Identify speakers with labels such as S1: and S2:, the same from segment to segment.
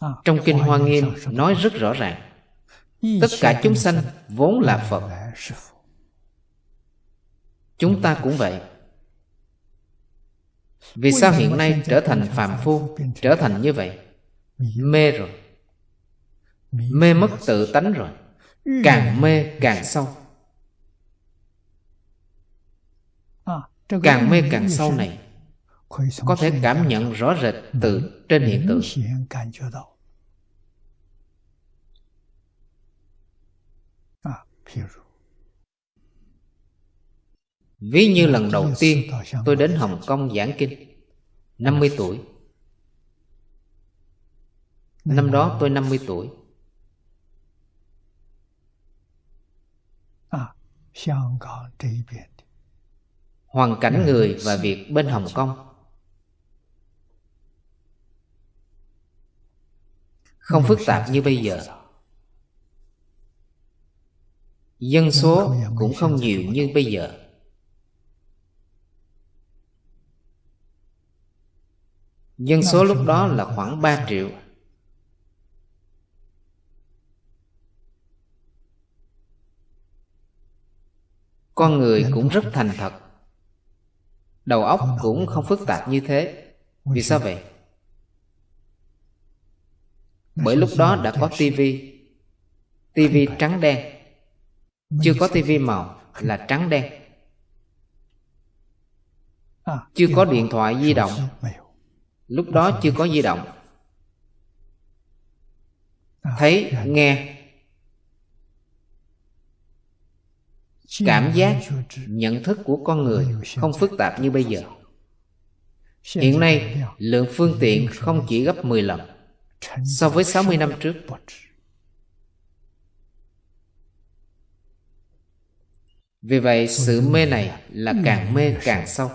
S1: Trong Kinh Hoa Nghiêm nói rất rõ ràng Tất cả chúng sanh vốn là Phật. Chúng ta cũng vậy. Vì sao hiện nay trở thành phàm phu Trở thành như vậy? Mê rồi. Mê mất tự tánh rồi. Càng mê càng sâu. Càng mê càng sâu này Có thể cảm nhận rõ rệt từ trên hiện tượng. Ví như lần đầu tiên tôi đến Hồng Kông giảng kinh. 50 tuổi. Năm đó tôi 50 tuổi. Hoàn cảnh người và việc bên Hồng Kông Không phức tạp như bây giờ. Dân số cũng không nhiều như bây giờ. Dân số lúc đó là khoảng 3 triệu. Con người cũng rất thành thật. Đầu óc cũng không phức tạp như thế. Vì sao vậy? Bởi lúc đó đã có tivi. Tivi trắng đen. Chưa có tivi màu là trắng đen. chưa có điện thoại di động. lúc đó chưa có di động. Thấy nghe. Cảm giác nhận thức của con người không phức tạp như bây giờ. Hiện nay lượng phương tiện không chỉ gấp 10 lần so với 60 năm trước, Vì vậy sự mê này là càng mê càng sâu.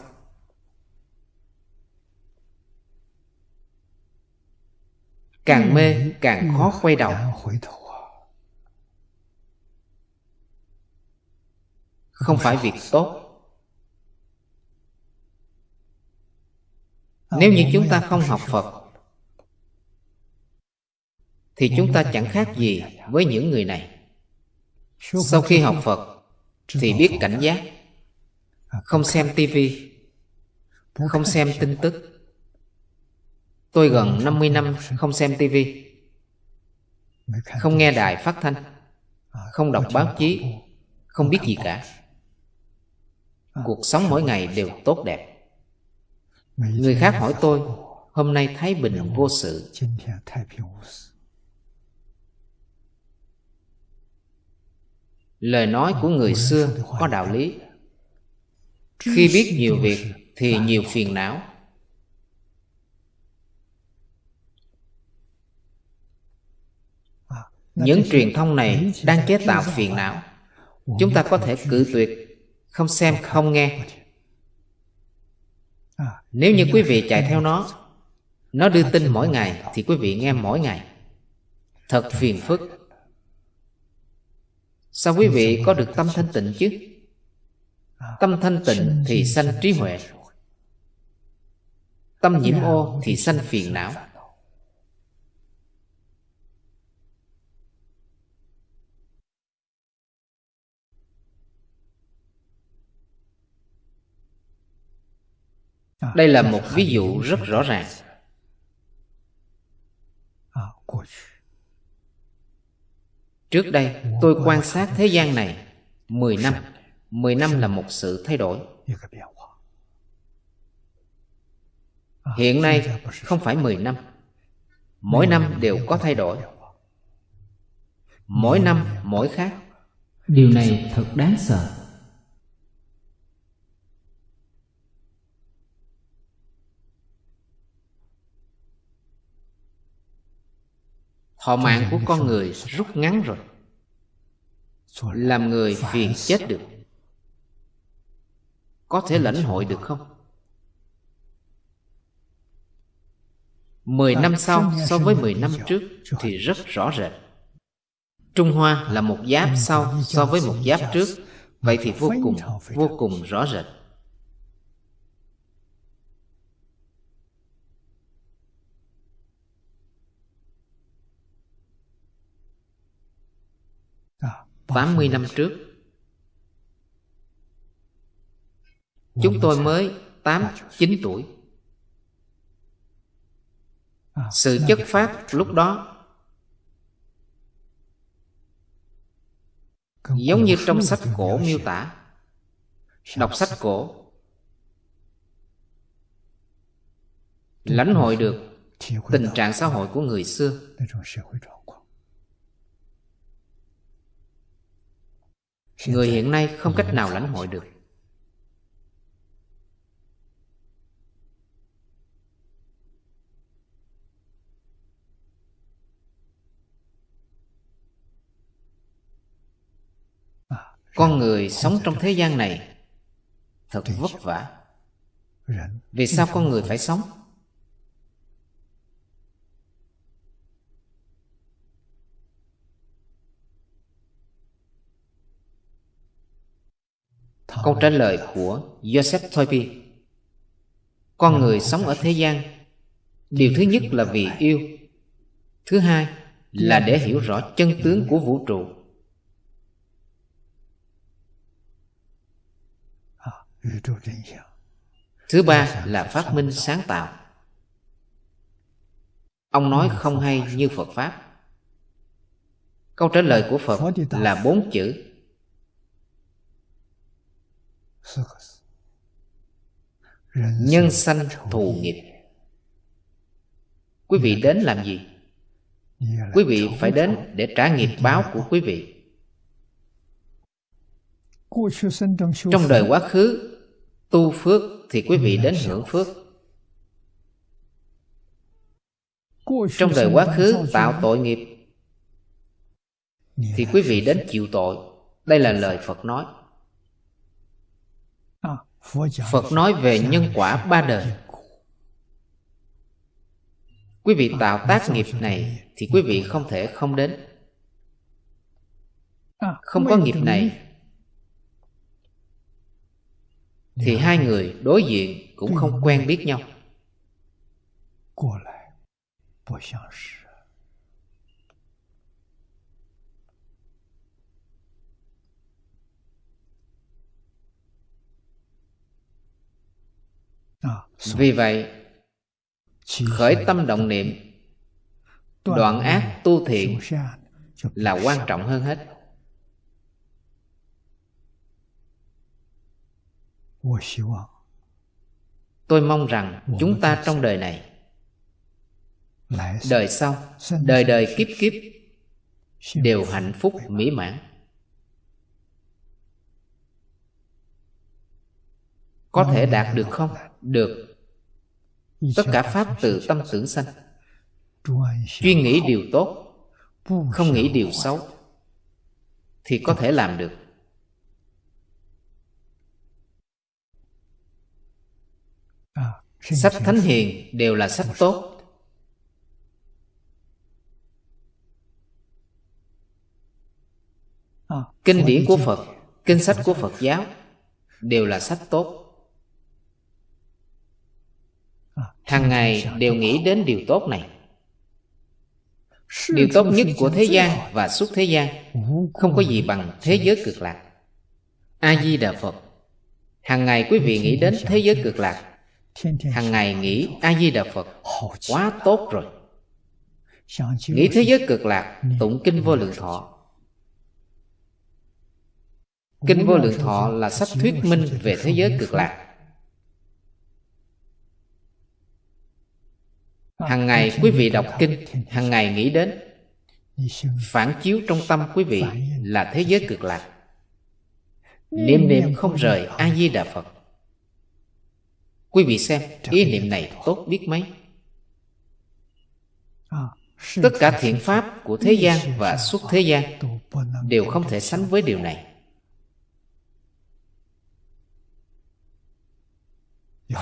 S1: Càng mê càng khó quay đầu. Không phải việc tốt. Nếu như chúng ta không học Phật thì chúng ta chẳng khác gì với những người này. Sau khi học Phật thì biết cảnh giác không xem tivi không xem tin tức. Tôi gần 50 năm không xem tivi không nghe đài phát thanh không đọc báo chí không biết gì cả. cuộc sống mỗi ngày đều tốt đẹp. Người khác hỏi tôi hôm nay thái bình vô sự lời nói của người xưa có đạo lý. khi biết nhiều việc thì nhiều phiền não. Những truyền thông này đang chế tạo phiền não. Chúng ta có thể cự tuyệt không xem không nghe. nếu như quý vị chạy theo nó nó đưa tin mỗi ngày thì quý vị nghe mỗi ngày. Thật phiền phức Sao quý vị có được tâm thanh tịnh chứ? Tâm thanh tịnh thì sanh trí huệ. Tâm nhiễm ô thì sanh phiền não. Đây là một ví dụ rất rõ ràng. Trước đây, tôi quan sát thế gian này. 10 năm. 10 năm là một sự thay đổi. Hiện nay không phải 10 năm. Mỗi năm đều có thay đổi. Mỗi năm, mỗi khác. Điều này thật đáng sợ. Thọ mạng của con người rút ngắn rồi. Làm người phiền chết được. Có thể lãnh hội được không? Mười năm sau so với mười năm trước Thì rất rõ rệt. Trung Hoa là một giáp sau so với một giáp trước. Vậy thì vô cùng, vô cùng rõ rệt 80 năm trước. Chúng tôi mới 8, 9 tuổi. Sự chất phát lúc đó Giống như trong sách cổ miêu tả. Đọc sách cổ Lãnh hội được tình trạng xã hội của người xưa. Người hiện nay không cách nào lãnh hội được. Con người sống trong thế gian này Thật vất vả. Vì sao con người. phải sống? Câu trả lời của Joseph Toynbee Con người sống ở thế gian, Điều thứ nhất là vì yêu. Thứ hai là để hiểu rõ chân tướng của vũ trụ. Thứ ba là phát minh sáng tạo. Ông nói không hay như Phật Pháp. Câu trả lời của Phật là bốn chữ. Nhân sanh thù nghiệp. Quý vị đến làm gì? Quý vị phải đến để trả nghiệp báo của quý vị. Trong đời quá khứ Tu phước thì quý vị đến hưởng phước. Trong đời quá khứ tạo tội nghiệp Thì quý vị đến chịu tội. Đây là lời Phật nói Phật nói về nhân quả ba đời. Quý vị tạo tác nghiệp này Thì quý vị không thể không đến. Không có nghiệp này Thì hai người đối diện cũng không quen biết nhau Vì vậy Khởi tâm động niệm Đoạn ác tu thiện Là quan trọng hơn hết. Tôi mong rằng chúng ta trong đời này Đời sau Đời đời kiếp kiếp Đều hạnh phúc mỹ mãn. Có thể đạt được không? Được. Tất cả Pháp từ tâm tưởng sanh. Chuyên nghĩ điều tốt Không nghĩ điều xấu Thì có thể làm được. Sách Thánh Hiền đều là sách tốt. Kinh điển của Phật Kinh sách của Phật giáo Đều là sách tốt hàng ngày đều nghĩ đến điều tốt này. Điều tốt nhất của thế gian và suốt thế gian không có gì bằng thế giới cực lạc. A di đà phật. Hàng ngày quý vị nghĩ đến thế giới cực lạc. Hàng ngày nghĩ a di đà phật. Quá tốt rồi. Nghĩ thế giới cực lạc, tụng kinh vô lượng thọ. Kinh vô lượng thọ là sách thuyết minh về thế giới cực lạc. Hàng ngày quý vị đọc kinh hàng ngày nghĩ đến. Phản chiếu trong tâm quý vị là thế giới cực lạc. Niệm niệm không rời a di đà phật. Quý vị xem ý niệm này tốt biết mấy? Tất cả thiện pháp của thế gian và xuất thế gian đều không thể sánh với điều này.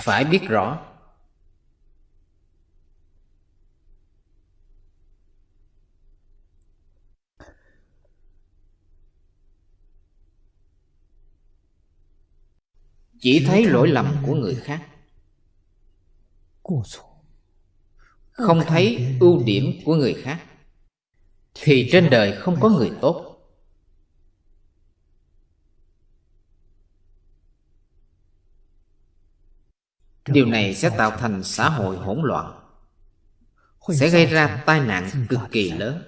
S1: Phải biết rõ chỉ thấy lỗi lầm của người khác. Không thấy ưu điểm của người khác. Thì trên đời không có người tốt. Điều này sẽ tạo thành xã hội hỗn loạn. Sẽ gây ra tai nạn cực kỳ lớn.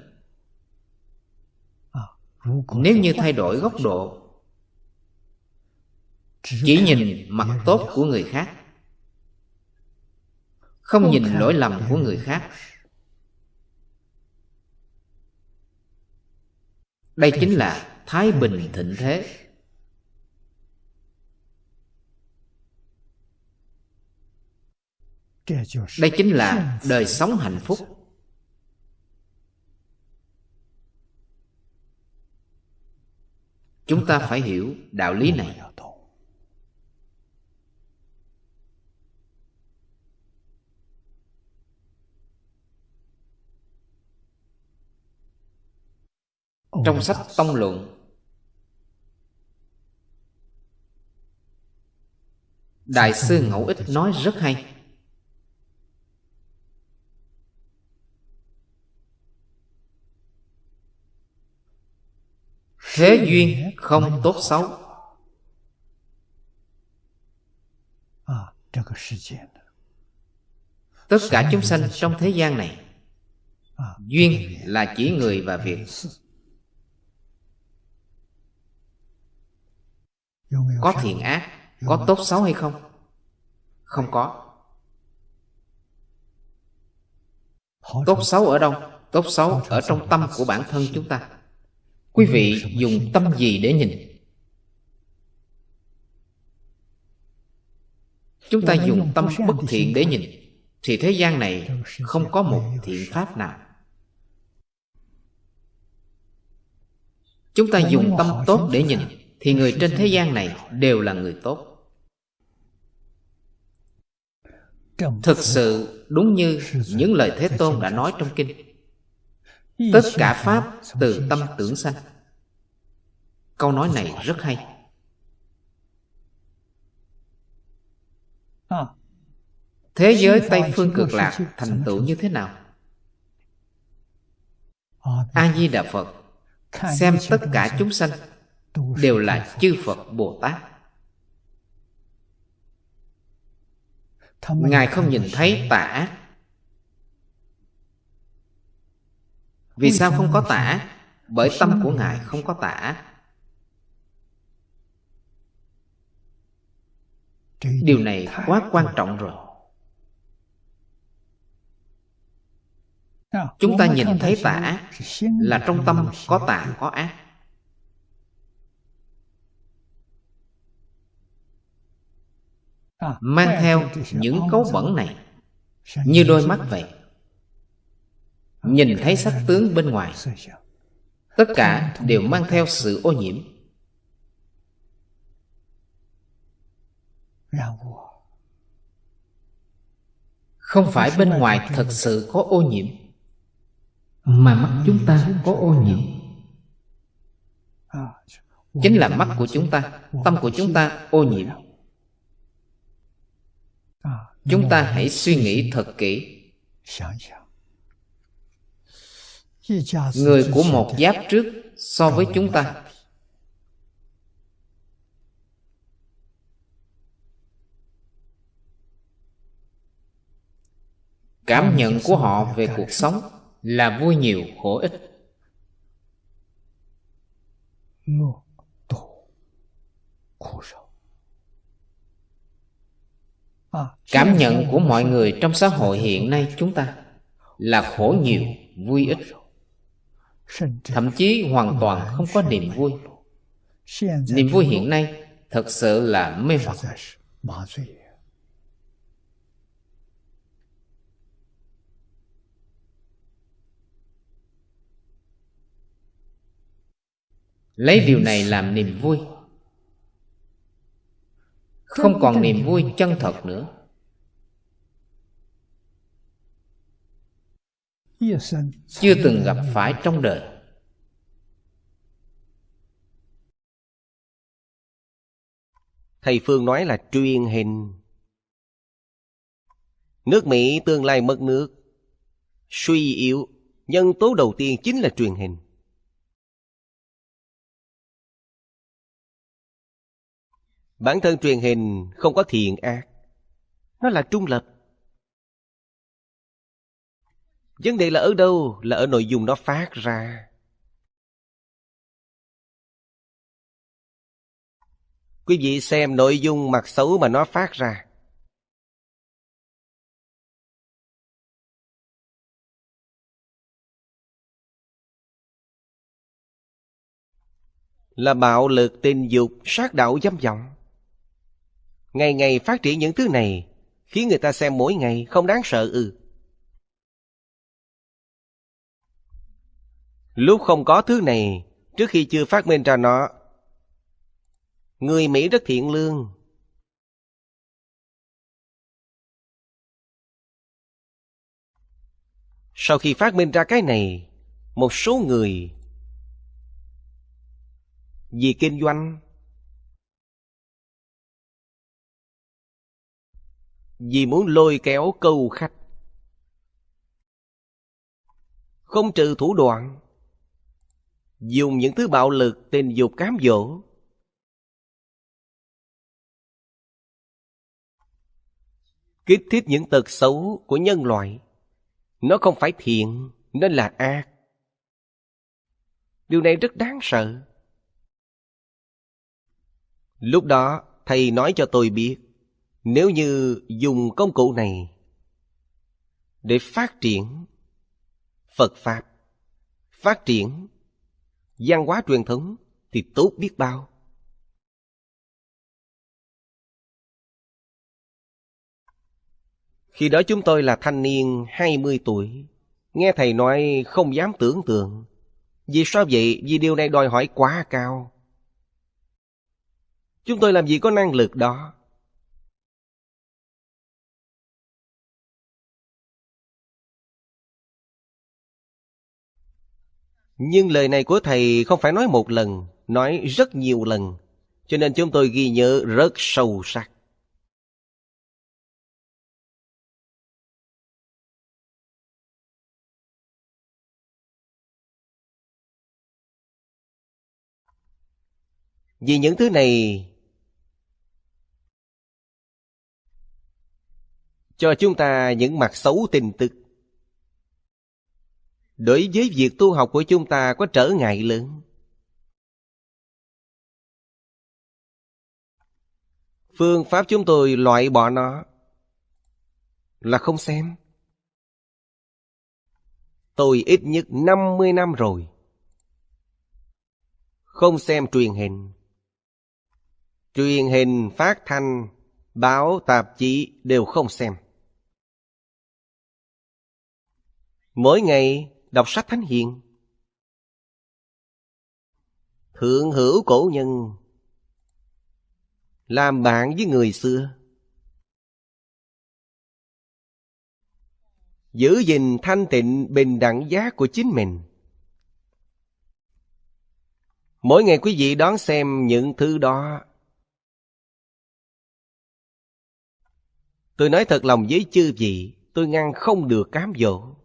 S1: Nếu như thay đổi góc độ chỉ nhìn mặt tốt của người khác. Không nhìn lỗi lầm của người khác. Đây chính là thái bình thịnh thế. Đây chính là đời sống hạnh phúc. Chúng ta phải hiểu đạo lý này trong sách tông luận. Đại sư ngẫu ích nói rất hay. Thế duyên không tốt xấu. Tất cả chúng sanh trong thế gian này, duyên là chỉ người và việc. Có thiện ác có tốt xấu hay không? Không có. Tốt xấu ở đâu? Tốt xấu ở trong tâm của bản thân chúng ta. quý vị dùng tâm gì để nhìn? Chúng ta dùng tâm bất thiện để nhìn. Thì thế gian này không có một thiện pháp nào. Chúng ta dùng tâm tốt để nhìn thì người trên thế gian này đều là người tốt. Thực sự, đúng như những lời thế tôn đã nói trong kinh. Tất cả pháp từ tâm tưởng sanh. Câu nói này rất hay. Thế giới tây phương cực lạc thành tựu như thế nào? A di đà phật, xem tất cả chúng sanh đều là chư phật. Bồ tát. Ngài không nhìn thấy tà ác. Vì sao không có tà ác? Bởi tâm của ngài không có tà ác. Điều này quá quan trọng rồi. Chúng ta nhìn thấy tà ác là trong tâm có tà có ác mang theo những cấu bẩn này như đôi mắt vậy. Nhìn thấy sắc tướng bên ngoài tất cả đều mang theo sự ô nhiễm. Không phải bên ngoài thật sự có ô nhiễm mà mắt chúng ta có ô nhiễm. chính là mắt của chúng ta tâm của chúng ta ô nhiễm chúng ta hãy suy nghĩ thật kỹ. Người của một giáp trước so với chúng ta. Cảm nhận của họ về cuộc sống là vui nhiều khổ ít cảm nhận của mọi người trong xã hội hiện nay chúng ta là khổ nhiều vui ít. Thậm chí hoàn toàn không có niềm vui. niềm vui hiện nay thật sự là mê hoặc. lấy điều này làm niềm vui không còn niềm vui chân thật nữa. Chưa từng gặp phải trong đời.
S2: Thầy phương nói là truyền hình. Nước mỹ tương lai mất nước suy yếu. Nhân tố đầu tiên chính là truyền hình bản thân truyền hình không có thiện ác Nó là trung lập. Vấn đề là ở đâu? Là ở nội dung nó phát ra. Quý vị xem nội dung mặt xấu mà nó phát ra. Là bạo lực tình dục, sát đạo dâm vọng. Ngày ngày phát triển những thứ này, Khiến người ta xem mỗi ngày không đáng sợ ư. Lúc không có thứ này, Trước khi chưa phát minh ra nó, Người Mỹ rất thiện lương. Sau khi phát minh ra cái này, Một số người Vì kinh doanh Vì muốn lôi kéo câu khách. Không trừ thủ đoạn, Dùng những thứ bạo lực tình dục cám dỗ. Kích thích những tật xấu của nhân loại, Nó không phải thiện nên là ác. Điều này rất đáng sợ. Lúc đó, thầy nói cho tôi biết nếu như dùng công cụ này để phát triển Phật Pháp, phát triển văn hóa truyền thống thì tốt biết bao. Khi đó chúng tôi là thanh niên 20 tuổi, nghe thầy nói không dám tưởng tượng. Vì sao vậy? Vì điều này đòi hỏi quá cao. Chúng tôi làm gì có năng lực đó. Nhưng lời này của thầy không phải nói một lần, nói rất nhiều lần, cho nên chúng tôi ghi nhớ rất sâu sắc. Vì những thứ này cho chúng ta những mặt xấu tin tức đối với việc tu học của chúng ta có trở ngại lớn. Phương pháp chúng tôi loại bỏ nó là không xem. Tôi ít nhất 50 năm rồi. Không xem truyền hình. Truyền hình, phát thanh, báo, tạp chí đều không xem. Mỗi ngày đọc sách thánh hiền. Thượng hữu cổ nhân, làm bạn với người xưa. Giữ gìn thanh tịnh bình đẳng giá của chính mình. Mỗi ngày quý vị đón xem những thứ đó. Tôi nói thật lòng với chư vị, tôi ngăn không được cám dỗ.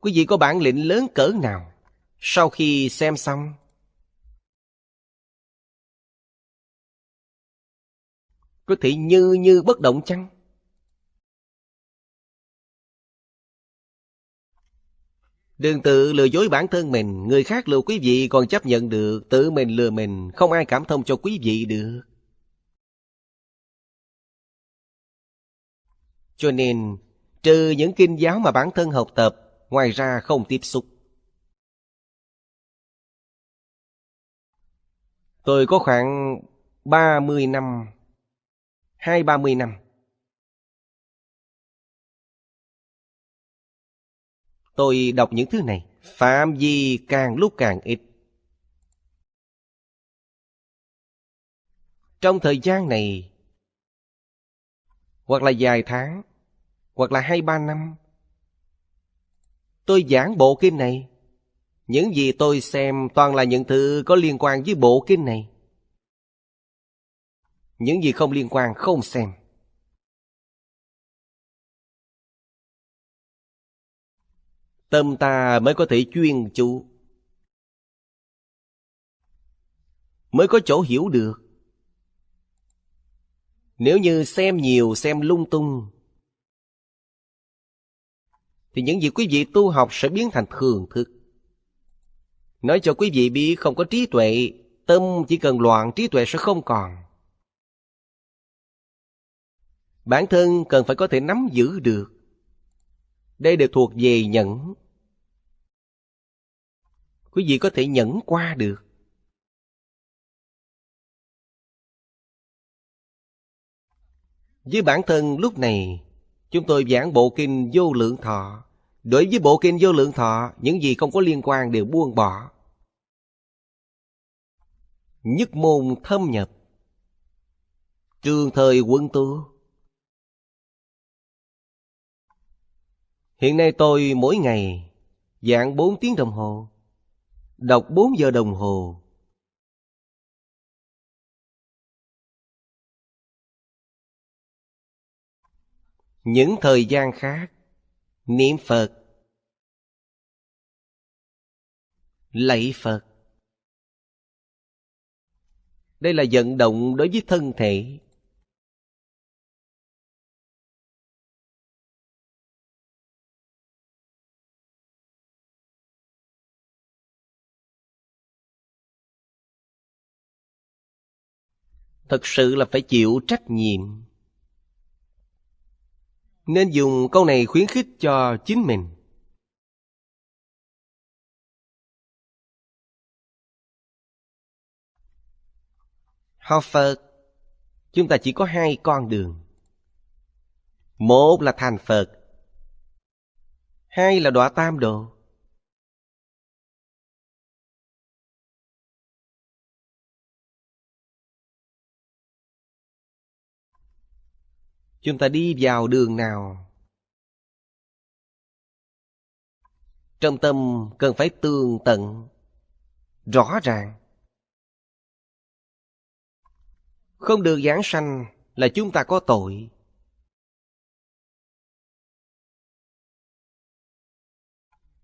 S2: Quý vị có bản lĩnh lớn cỡ nào? Sau khi xem xong. Có thể như như bất động chăng? Đừng tự lừa dối bản thân mình. Người khác lừa quý vị còn chấp nhận được. Tự mình lừa mình. Không ai cảm thông cho quý vị được. Cho nên, Trừ những kinh giáo mà bản thân học tập ngoài ra không tiếp xúc. Tôi có khoảng 30 năm, hai ba mươi năm. Tôi đọc những thứ này, phạm vi càng lúc càng ít. Trong thời gian này, hoặc là vài tháng, hoặc là hai ba năm, Tôi giảng bộ kinh này. Những gì tôi xem toàn là những thứ có liên quan với bộ kinh này. Những gì không liên quan không xem. Tâm ta mới có thể chuyên chú. Mới có chỗ hiểu được. Nếu như xem nhiều, xem lung tung thì những gì quý vị tu học sẽ biến thành thường thức. Nói cho quý vị biết không có trí tuệ, Tâm chỉ cần loạn, trí tuệ sẽ không còn. Bản thân cần phải có thể nắm giữ được. Đây đều thuộc về nhẫn. Quý vị có thể nhẫn qua được. Với bản thân lúc này Chúng tôi giảng bộ kinh vô lượng thọ. Đối với bộ kinh vô lượng thọ, Những gì không có liên quan đều buông bỏ. Nhất môn thâm nhập. Trường thời quân tu. Hiện nay tôi mỗi ngày Giảng 4 tiếng đồng hồ, Đọc 4 giờ đồng hồ Những thời gian khác. Niệm Phật. Lạy Phật. Đây là vận động đối với thân thể. Thật sự là phải chịu trách nhiệm. Nên dùng câu này khuyến khích cho chính mình. Học Phật, Chúng ta chỉ có hai con đường. Một là thành Phật, Hai là đọa tam đồ Chúng ta đi vào đường nào? Trong tâm cần phải tường tận, Rõ ràng. Không được giảng sanh là chúng ta có tội.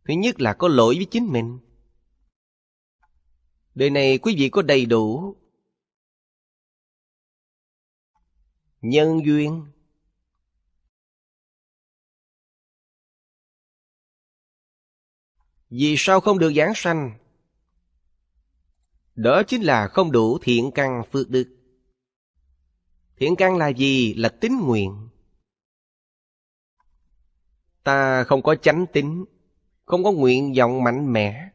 S2: Thứ nhất là có lỗi với chính mình. Đời này quý vị có đầy đủ Nhân duyên. Vì sao không được giảng sanh? Đó chính là không đủ thiện căn phước đức. Thiện căn là gì? Là tính nguyện. Ta không có chánh tính, không có nguyện vọng mạnh mẽ.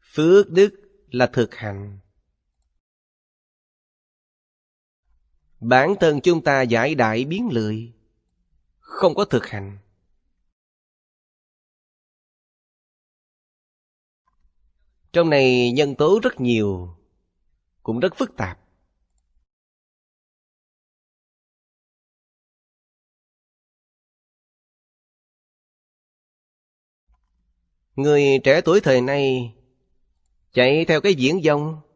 S2: Phước đức là thực hành. Bản thân chúng ta giải đại biến lười. Không có thực hành. Trong này nhân tố rất nhiều, Cũng rất phức tạp. Người trẻ tuổi thời nay Chạy theo cái diễn dông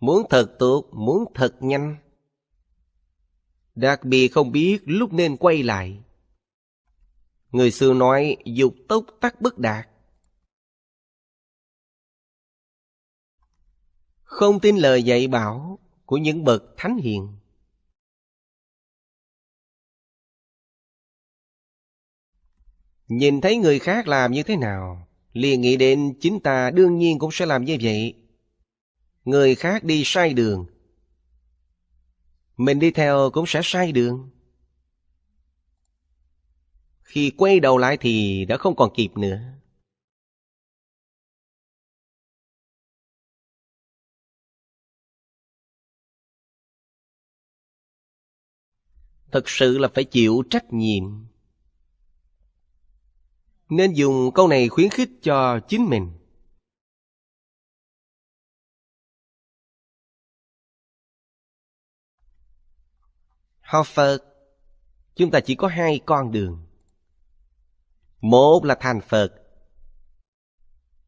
S2: Muốn thật tốt, muốn thật nhanh. Đặc biệt không biết lúc nên quay lại. Người xưa nói dục tốc tắc bất đạt. Không tin lời dạy bảo của những bậc thánh hiền. Nhìn thấy người khác làm như thế nào, liền nghĩ đến chính ta đương nhiên cũng sẽ làm như vậy người khác đi sai đường. Mình đi theo cũng sẽ sai đường. Khi quay đầu lại thì đã không còn kịp nữa. Thật sự là phải chịu trách nhiệm. Nên dùng câu này khuyến khích cho chính mình. Học Phật, chúng ta chỉ có hai con đường. Một là thành Phật,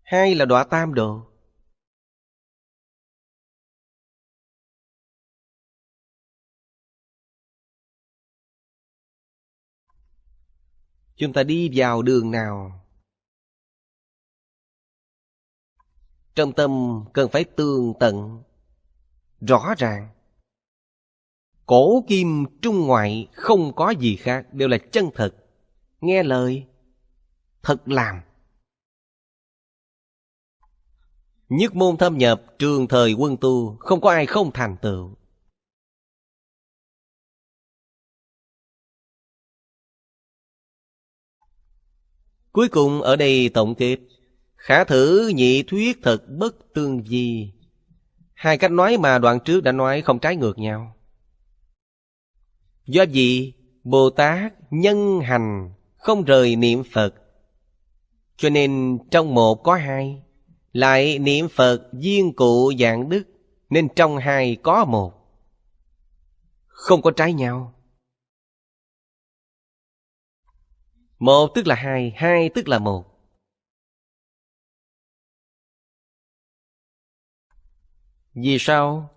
S2: hai là đọa tam đồ. Chúng ta đi vào đường nào? Trong tâm cần phải tường tận, rõ ràng. Cổ kim trung ngoại không có gì khác, Đều là chân thật Nghe lời, Thật làm. Nhất môn thâm nhập, trường thời quân tu, Không có ai không thành tựu. Cuối cùng ở đây tổng kết. Khả thử nhị thuyết thật bất tương di. Hai cách nói mà đoạn trước đã nói không trái ngược nhau. Do gì Bồ Tát nhân hành Không rời niệm Phật Cho nên trong một có hai Lại niệm Phật duyên cụ dạng đức Nên trong hai có một Không có trái nhau Một tức là hai, hai tức là một. Vì sao?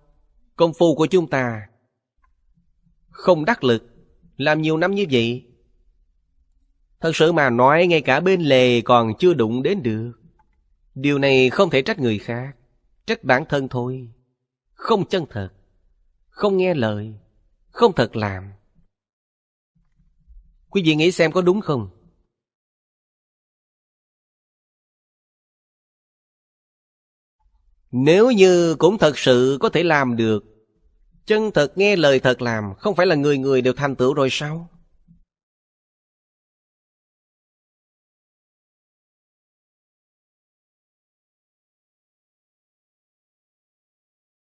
S2: Công phu của chúng ta không đắc lực, làm nhiều năm như vậy. Thật sự mà nói ngay cả bên lề còn chưa đụng đến được. Điều này không thể trách người khác, trách bản thân thôi. Không chân thật, không nghe lời, không thật làm. Quý vị nghĩ xem có đúng không? Nếu như cũng thật sự có thể làm được Chân thật nghe lời thật làm, Không phải là người người đều thành tựu rồi sao?